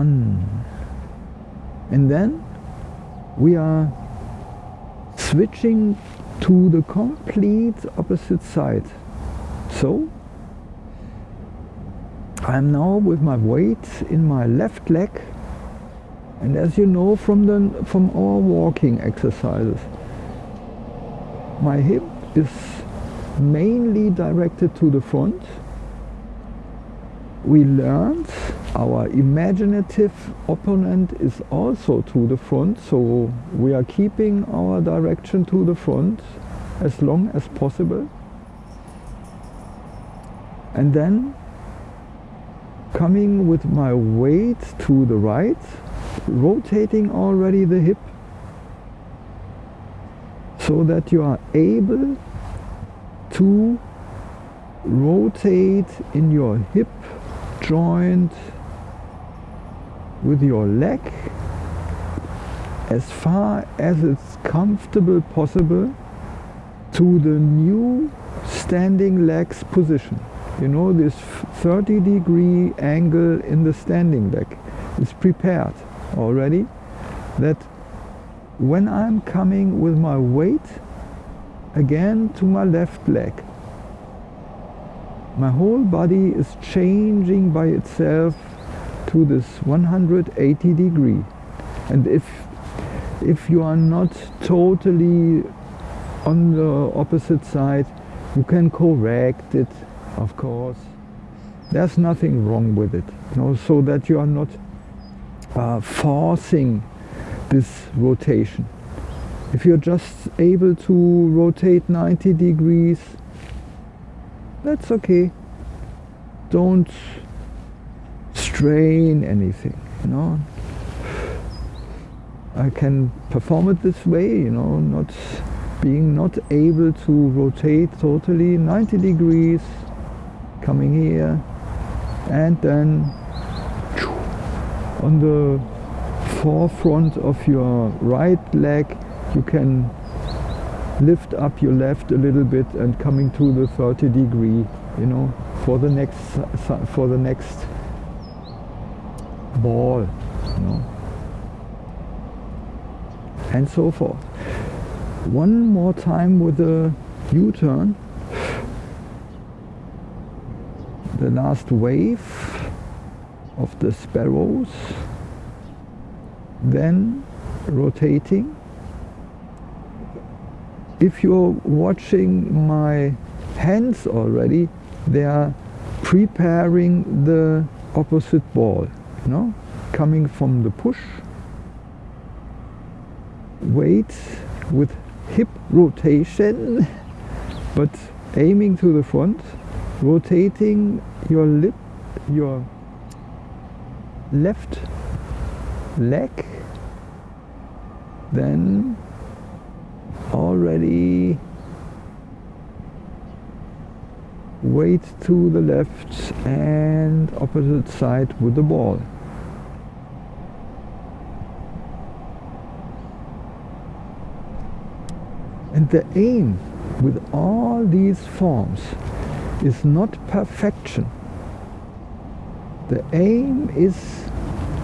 an. And then we are switching to the complete opposite side. So I'm now with my weight in my left leg and as you know from the from our walking exercises my hip is mainly directed to the front we learned our imaginative opponent is also to the front so we are keeping our direction to the front as long as possible. And then coming with my weight to the right rotating already the hip so that you are able to rotate in your hip joint with your leg as far as it's comfortable possible to the new standing legs position. You know this 30 degree angle in the standing leg is prepared already that when I'm coming with my weight again to my left leg my whole body is changing by itself to this 180 degree. And if if you are not totally on the opposite side you can correct it of course. There's nothing wrong with it you know so that you are not uh, forcing this rotation. If you're just able to rotate 90 degrees that's okay. Don't strain anything you know. I can perform it this way you know not being not able to rotate totally 90 degrees coming here and then on the forefront of your right leg you can lift up your left a little bit and coming to the 30 degree you know for the next for the next ball you know and so forth. One more time with the U-turn. The last wave of the sparrows. Then rotating. If you're watching my hands already, they are preparing the opposite ball, know, coming from the push, weight with hip rotation, but aiming to the front, rotating your lip, your left leg, then already weight to the left and opposite side with the ball. And the aim with all these forms is not perfection. The aim is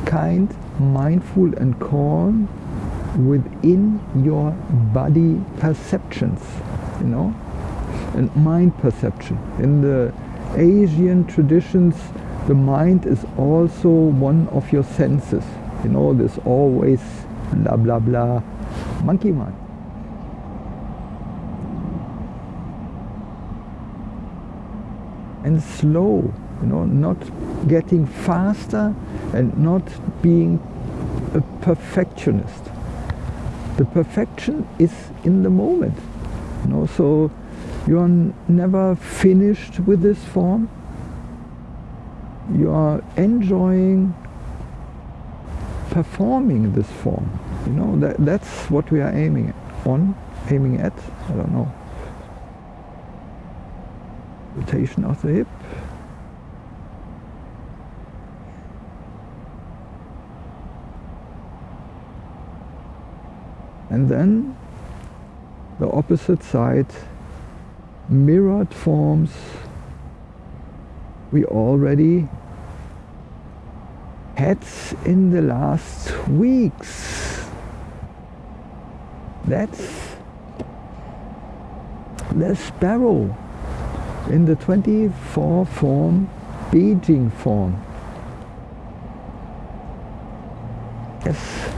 kind, mindful and calm within your body perceptions, you know, and mind perception. In the Asian traditions, the mind is also one of your senses. You know, there's always blah blah blah, monkey mind. And slow, you know, not getting faster and not being a perfectionist. The perfection is in the moment you know so you are never finished with this form. You are enjoying performing this form you know that that's what we are aiming on aiming at i don't know rotation of the hip and then the opposite side mirrored forms we already had in the last weeks. That's the sparrow in the 24 form, Beijing form. Yes.